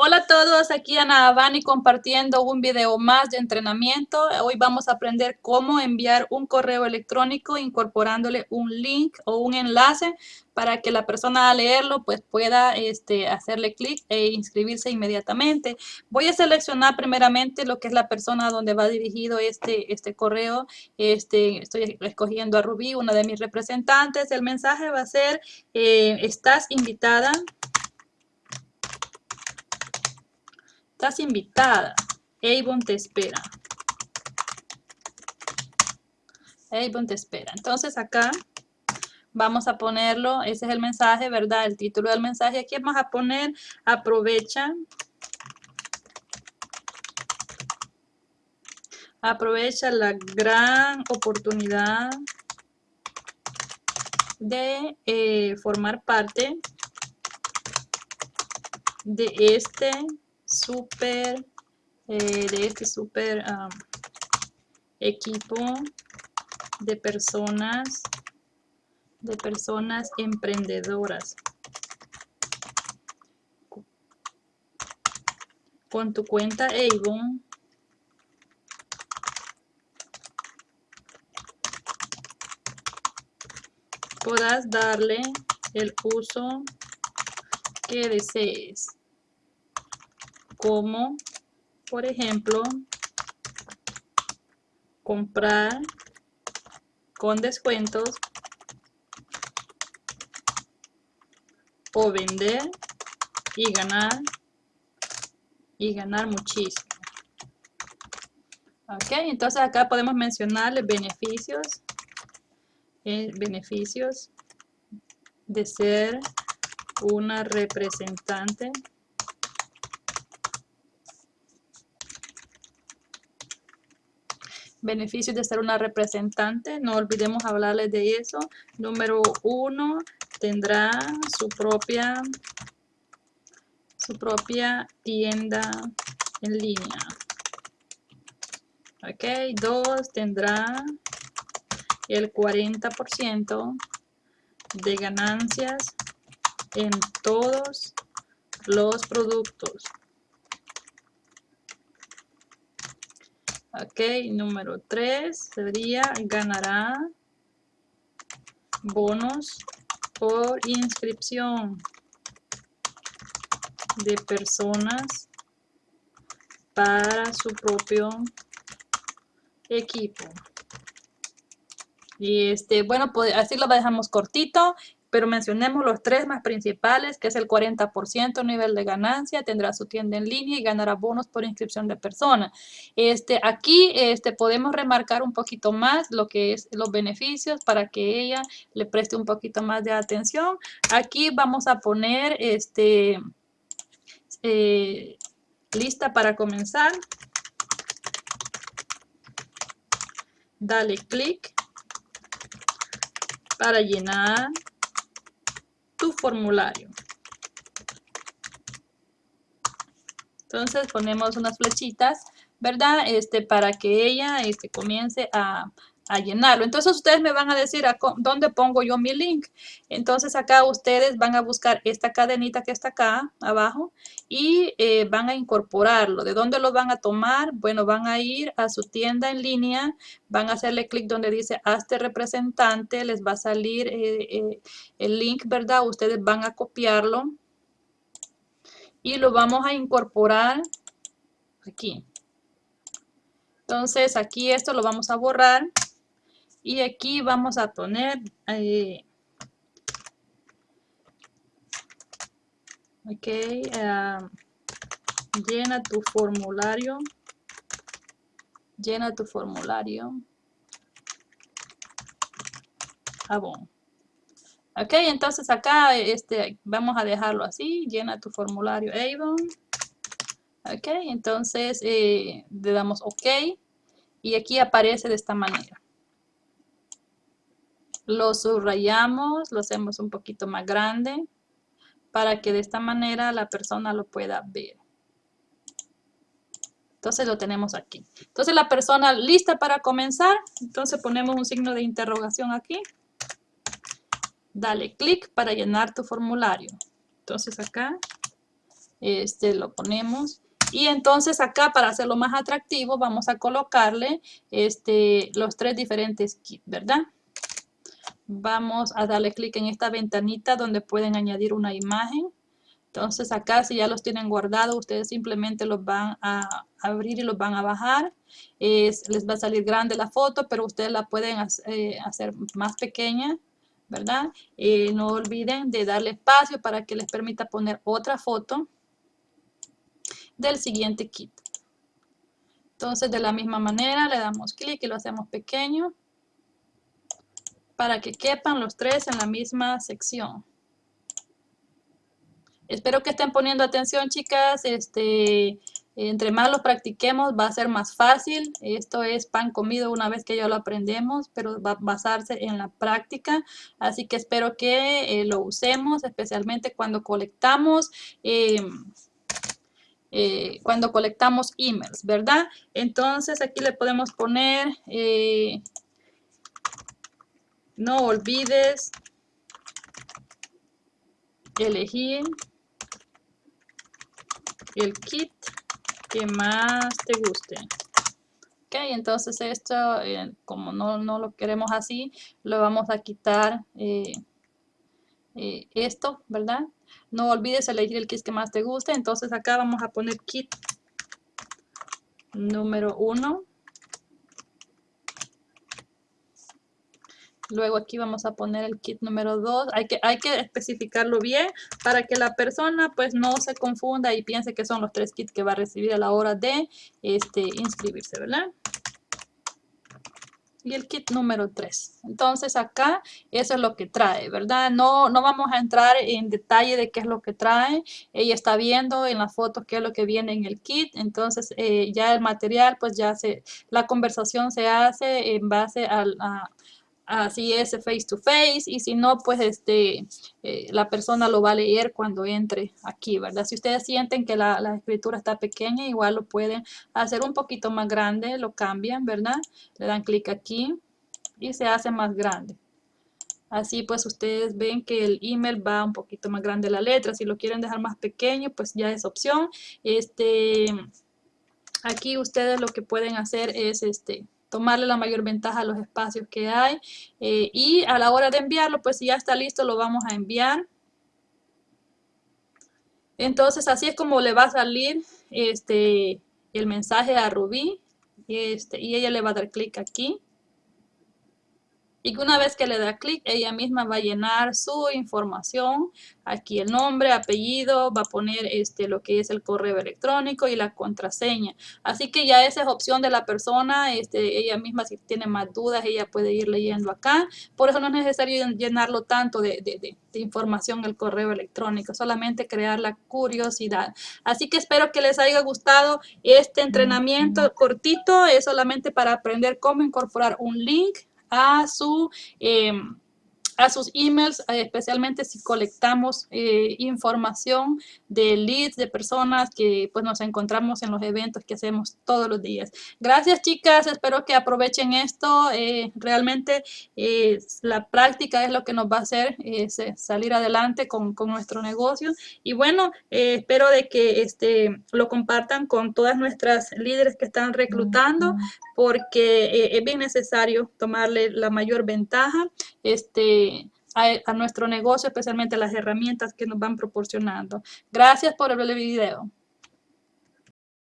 Hola a todos, aquí Ana Abani compartiendo un video más de entrenamiento. Hoy vamos a aprender cómo enviar un correo electrónico incorporándole un link o un enlace para que la persona al leerlo pues pueda este, hacerle clic e inscribirse inmediatamente. Voy a seleccionar primeramente lo que es la persona donde va dirigido este, este correo. Este, estoy escogiendo a Rubí, una de mis representantes. El mensaje va a ser, eh, estás invitada Estás invitada. Avon te espera. Avon te espera. Entonces acá vamos a ponerlo, ese es el mensaje, ¿verdad? El título del mensaje. Aquí vamos a poner, aprovecha. Aprovecha la gran oportunidad de eh, formar parte de este super, eh, de este super equipo de personas, de personas emprendedoras. Con tu cuenta Avon, podrás darle el uso que desees como, por ejemplo, comprar con descuentos o vender y ganar y ganar muchísimo. Ok, entonces acá podemos mencionarle beneficios, eh, beneficios de ser una representante beneficios de ser una representante, no olvidemos hablarles de eso. Número uno, tendrá su propia, su propia tienda en línea. Ok, dos, tendrá el 40% de ganancias en todos los productos. Ok, número 3 sería ganará bonos por inscripción de personas para su propio equipo. Y este, bueno, pues así lo dejamos cortito pero mencionemos los tres más principales, que es el 40% nivel de ganancia, tendrá su tienda en línea y ganará bonos por inscripción de persona. Este, aquí este, podemos remarcar un poquito más lo que es los beneficios para que ella le preste un poquito más de atención. Aquí vamos a poner este, eh, lista para comenzar. Dale clic para llenar tu formulario. Entonces ponemos unas flechitas, ¿verdad? Este, para que ella este, comience a, a llenarlo. Entonces ustedes me van a decir a dónde pongo yo mi link. Entonces acá ustedes van a buscar esta cadenita que está acá abajo y eh, van a incorporarlo. ¿De dónde lo van a tomar? Bueno, van a ir a su tienda en línea, van a hacerle clic donde dice hazte representante, les va a salir eh, eh, el link, ¿verdad? Ustedes van a copiarlo y lo vamos a incorporar aquí. Entonces aquí esto lo vamos a borrar y aquí vamos a poner eh, ok eh, llena tu formulario llena tu formulario. Jabón ok entonces acá este vamos a dejarlo así llena tu formulario Avon. Ok entonces eh, le damos ok. Y aquí aparece de esta manera lo subrayamos, lo hacemos un poquito más grande para que de esta manera la persona lo pueda ver. Entonces lo tenemos aquí. Entonces la persona lista para comenzar. Entonces ponemos un signo de interrogación aquí. Dale clic para llenar tu formulario. Entonces acá Este, lo ponemos. Y entonces acá para hacerlo más atractivo vamos a colocarle este, los tres diferentes kits, ¿verdad? Vamos a darle clic en esta ventanita donde pueden añadir una imagen. Entonces acá si ya los tienen guardados, ustedes simplemente los van a abrir y los van a bajar. les va a salir grande la foto, pero ustedes la pueden eh, hacer más pequeña, ¿verdad? Eh, no olviden de darle espacio para que les permita poner otra foto del siguiente kit. Entonces de la misma manera le damos clic y lo hacemos pequeño para que quepan los tres en la misma sección. Espero que estén poniendo atención chicas, este, entre más lo practiquemos va a ser más fácil. Esto es pan comido una vez que ya lo aprendemos, pero va a basarse en la práctica. Así que espero que eh, lo usemos, especialmente cuando colectamos em, eh, cuando colectamos emails, ¿verdad? Entonces aquí le podemos poner, eh, no olvides elegir el kit que más te guste. Ok, entonces esto, eh, como no, no, lo queremos así, lo vamos a quitar esto, ¿verdad? No olvides elegir el kit que más te guste. Entonces acá vamos a poner kit número 1. Luego aquí vamos a poner el kit número 2. Hay que, hay que especificarlo bien para que la persona pues no se confunda y piense que son los tres kits que va a recibir a la hora de este, inscribirse, ¿verdad? y el kit número 3. Entonces acá eso es lo que trae, ¿verdad? No, no vamos a entrar en detalle de qué es lo que trae. Ella está viendo en la foto qué es lo que viene en el kit. Entonces eh, ya el material, pues ya se, la conversación se hace en base al, a, así es face to face y si no pues este eh, la persona lo va a leer cuando entre aquí verdad si ustedes sienten que la, la, escritura está pequeña igual lo pueden hacer un poquito más grande lo cambian verdad le dan clic aquí y se hace más grande. Así pues ustedes ven que el email va un poquito más grande la letra. Si lo quieren dejar más pequeño pues ya es opción. Este aquí ustedes lo que pueden hacer es este tomarle la mayor ventaja a los espacios que hay eh, y a la hora de enviarlo pues si ya está listo lo vamos a enviar. Entonces así es como le va a salir este el mensaje a Rubí este, y ella le va a dar clic aquí y una vez que le da clic, ella misma va a llenar su información. Aquí el nombre, apellido, va a poner este, lo que es el correo electrónico y la contraseña. Así que ya esa es opción de la persona. Este, ella misma si tiene más dudas, ella puede ir leyendo acá. Por eso no es necesario llenarlo tanto de, de, de, de información el correo electrónico, solamente crear la curiosidad. Así que espero que les haya gustado este entrenamiento cortito. Es solamente para aprender cómo incorporar un link a su... Em, a sus emails, eh, especialmente si colectamos eh, información de leads, de personas que pues nos encontramos en los eventos que hacemos todos los días. Gracias chicas, espero que aprovechen esto. Eh, realmente la práctica es lo que nos va a hacer salir adelante con, con, nuestro negocio. Y bueno, espero de que este, lo compartan con todas nuestras líderes que están reclutando porque es bien necesario tomarle la mayor ventaja. Este, a, nuestro negocio, especialmente las herramientas que nos van proporcionando. Gracias por el video.